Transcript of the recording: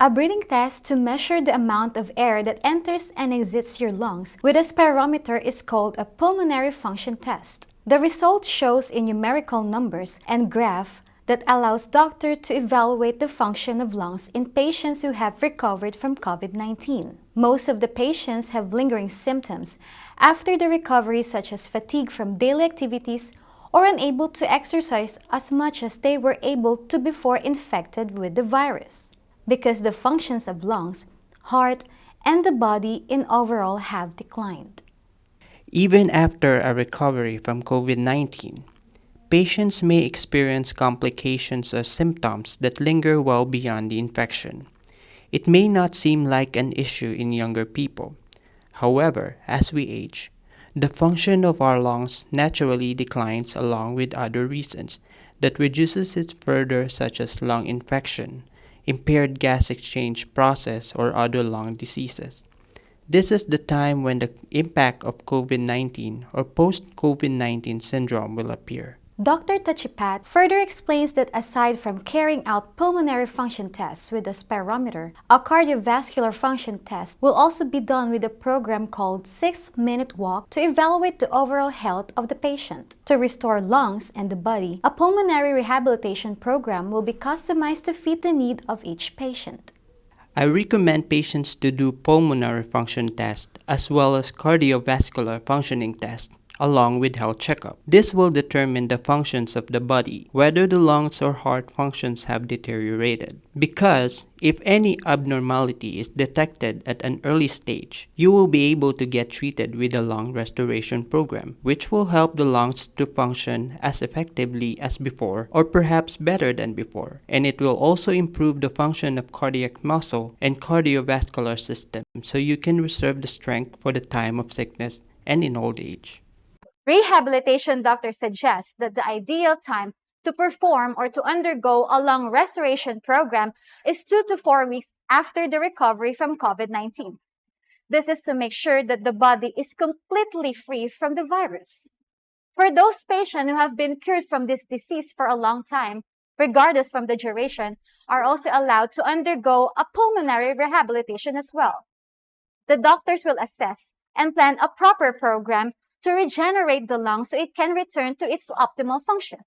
A breathing test to measure the amount of air that enters and exits your lungs with a spirometer is called a pulmonary function test. The result shows in numerical numbers and graph that allows doctor to evaluate the function of lungs in patients who have recovered from COVID-19. Most of the patients have lingering symptoms after the recovery such as fatigue from daily activities or unable to exercise as much as they were able to before infected with the virus because the functions of lungs, heart, and the body in overall have declined. Even after a recovery from COVID-19, patients may experience complications or symptoms that linger well beyond the infection. It may not seem like an issue in younger people. However, as we age, the function of our lungs naturally declines along with other reasons that reduces it further such as lung infection, impaired gas exchange process, or other lung diseases. This is the time when the impact of COVID-19 or post-COVID-19 syndrome will appear. Dr. Tachipat further explains that aside from carrying out pulmonary function tests with a spirometer, a cardiovascular function test will also be done with a program called 6-Minute Walk to evaluate the overall health of the patient. To restore lungs and the body, a pulmonary rehabilitation program will be customized to fit the need of each patient. I recommend patients to do pulmonary function tests as well as cardiovascular functioning tests along with health checkup. This will determine the functions of the body, whether the lungs or heart functions have deteriorated. Because if any abnormality is detected at an early stage, you will be able to get treated with a lung restoration program, which will help the lungs to function as effectively as before or perhaps better than before. And it will also improve the function of cardiac muscle and cardiovascular system so you can reserve the strength for the time of sickness and in old age. Rehabilitation doctors suggest that the ideal time to perform or to undergo a lung restoration program is two to four weeks after the recovery from COVID-19. This is to make sure that the body is completely free from the virus. For those patients who have been cured from this disease for a long time, regardless from the duration, are also allowed to undergo a pulmonary rehabilitation as well. The doctors will assess and plan a proper program to regenerate the lung so it can return to its optimal function.